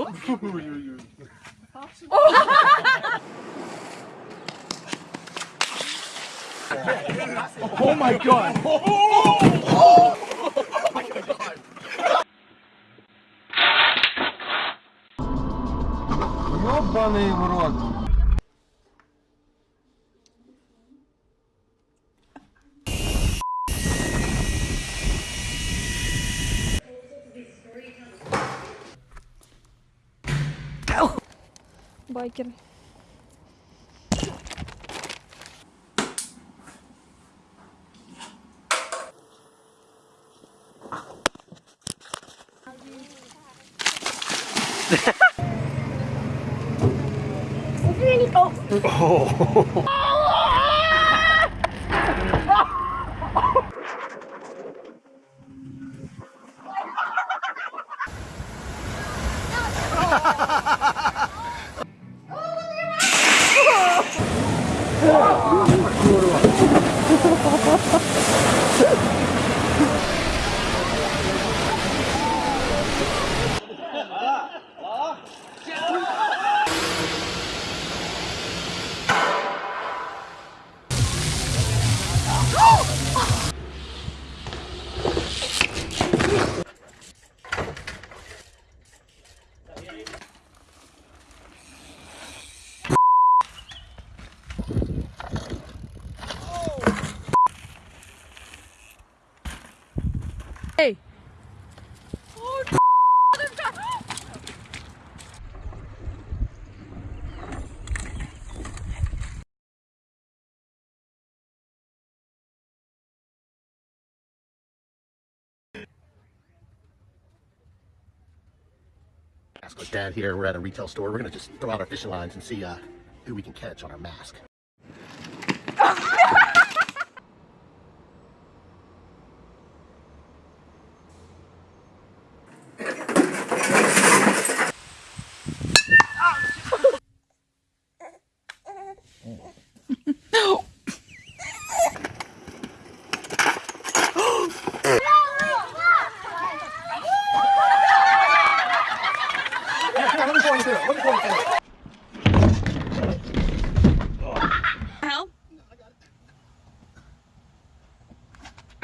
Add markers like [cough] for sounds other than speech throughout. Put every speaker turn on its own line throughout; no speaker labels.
[laughs] Oh my god! [laughs]
Ёбаный в рот.
байкер.
Oh. Hey. Dad here. We're at a retail store. We're gonna just throw out our fishing lines and see uh, who we can catch on our mask.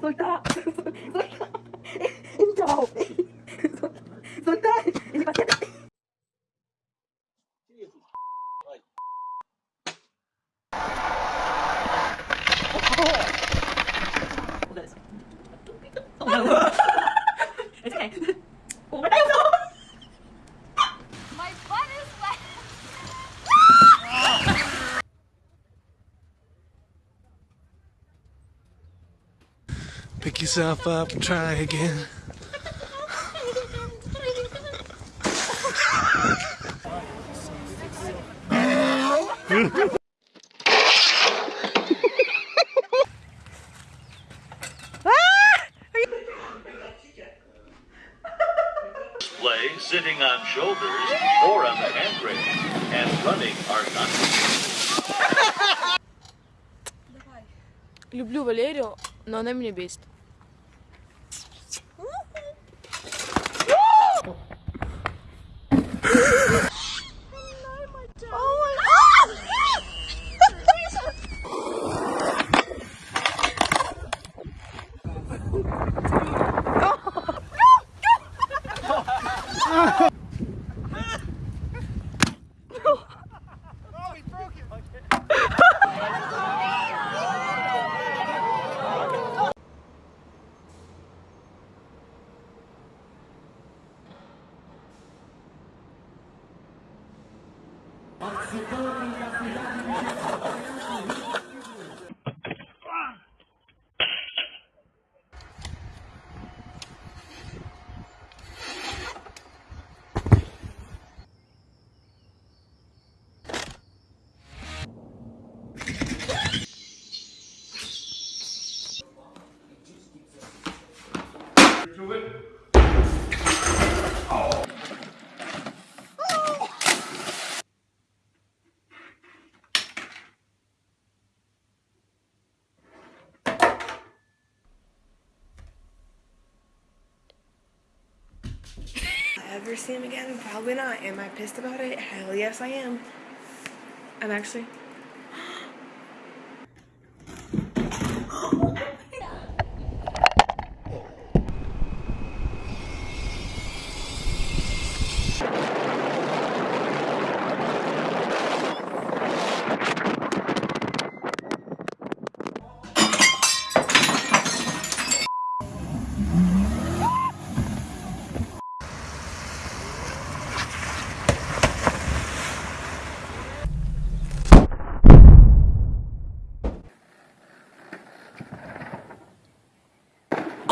そうし
た。yourself up and try again.
display, sitting on shoulders, or on the handrail, and running are not
Люблю Валерию, но она меня бесит.
Ever see him again? Probably not. Am I pissed about it? Hell yes, I am. I'm actually.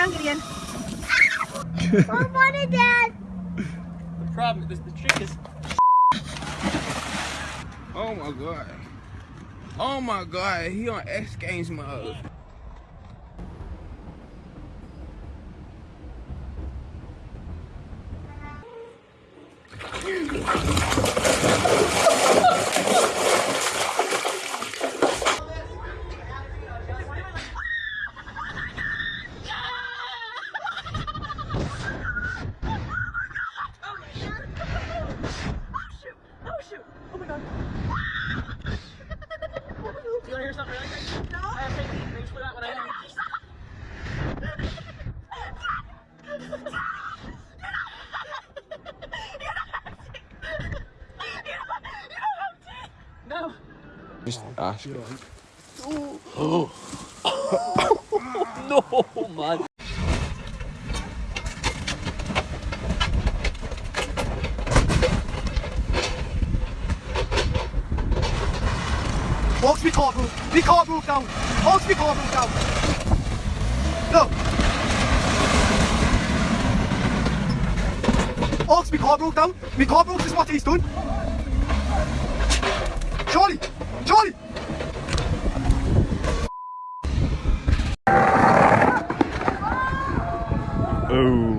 Sit down, Gideon.
The problem is the trick is. Oh my god. Oh my god, he on X Games mode. No.
Just ask. [gasps]
No, man.
Folks, we can't move. We can't move down. Folks, we can't move down. No. Folks, my can't move down. We can't move. This is what he's done. Charlie! Charlie!
Oh.